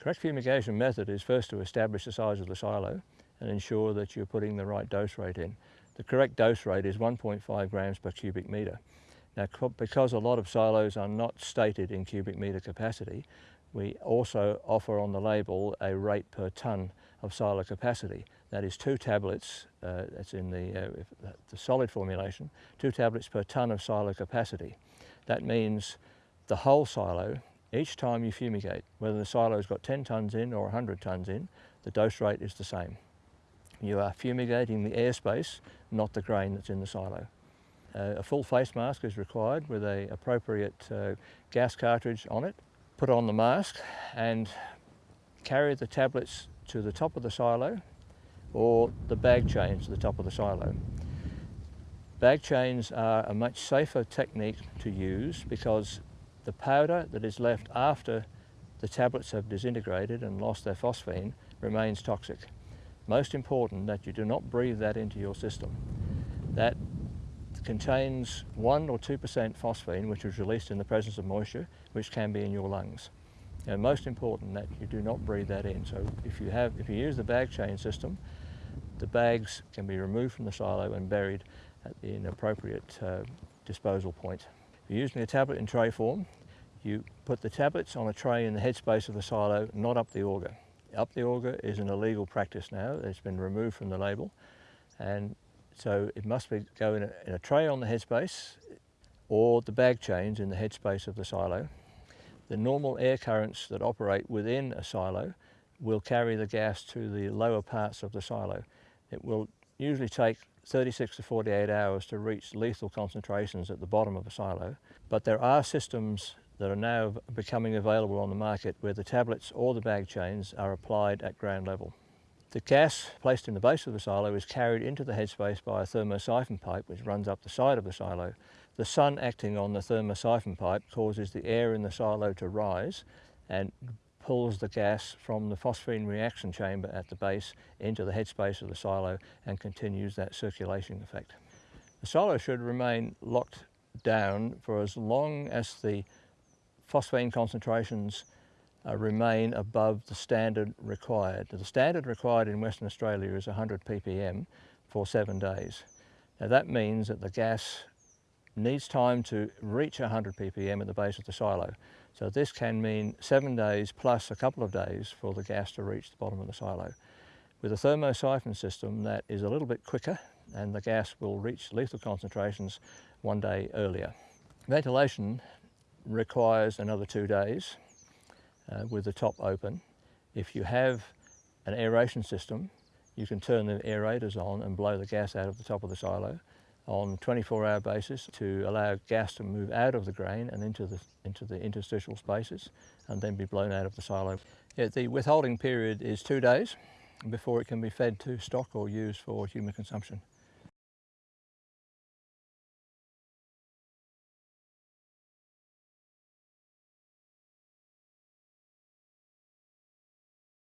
Correct fumigation method is first to establish the size of the silo and ensure that you're putting the right dose rate in. The correct dose rate is 1.5 grams per cubic metre. Now, because a lot of silos are not stated in cubic metre capacity, we also offer on the label a rate per tonne of silo capacity. That is two tablets, uh, that's in the, uh, the solid formulation, two tablets per tonne of silo capacity. That means the whole silo, each time you fumigate, whether the silo's got 10 tonnes in or 100 tonnes in, the dose rate is the same. You are fumigating the airspace, not the grain that's in the silo. Uh, a full face mask is required with a appropriate uh, gas cartridge on it. Put on the mask and carry the tablets to the top of the silo or the bag chains to the top of the silo. Bag chains are a much safer technique to use because the powder that is left after the tablets have disintegrated and lost their phosphine remains toxic. Most important that you do not breathe that into your system. That contains 1 or 2% phosphine which is released in the presence of moisture which can be in your lungs. And most important that you do not breathe that in. So if you, have, if you use the bag chain system, the bags can be removed from the silo and buried at the appropriate uh, disposal point. If you're using a tablet in tray form, you put the tablets on a tray in the headspace of the silo, not up the auger. Up the auger is an illegal practice now. It's been removed from the label. And so it must be go in a, in a tray on the headspace or the bag chains in the headspace of the silo. The normal air currents that operate within a silo will carry the gas to the lower parts of the silo. It will usually take 36 to 48 hours to reach lethal concentrations at the bottom of a silo, but there are systems that are now becoming available on the market where the tablets or the bag chains are applied at ground level. The gas placed in the base of the silo is carried into the headspace by a thermosiphon pipe which runs up the side of the silo. The sun acting on the thermosiphon pipe causes the air in the silo to rise and pulls the gas from the phosphine reaction chamber at the base into the headspace of the silo and continues that circulation effect. The silo should remain locked down for as long as the phosphine concentrations uh, remain above the standard required. The standard required in Western Australia is 100 ppm for seven days. Now that means that the gas needs time to reach 100 ppm at the base of the silo. So this can mean seven days plus a couple of days for the gas to reach the bottom of the silo. With a thermosiphon system that is a little bit quicker and the gas will reach lethal concentrations one day earlier. Ventilation requires another two days uh, with the top open. If you have an aeration system, you can turn the aerators on and blow the gas out of the top of the silo on a 24 hour basis to allow gas to move out of the grain and into the, into the interstitial spaces and then be blown out of the silo. Yeah, the withholding period is two days before it can be fed to stock or used for human consumption.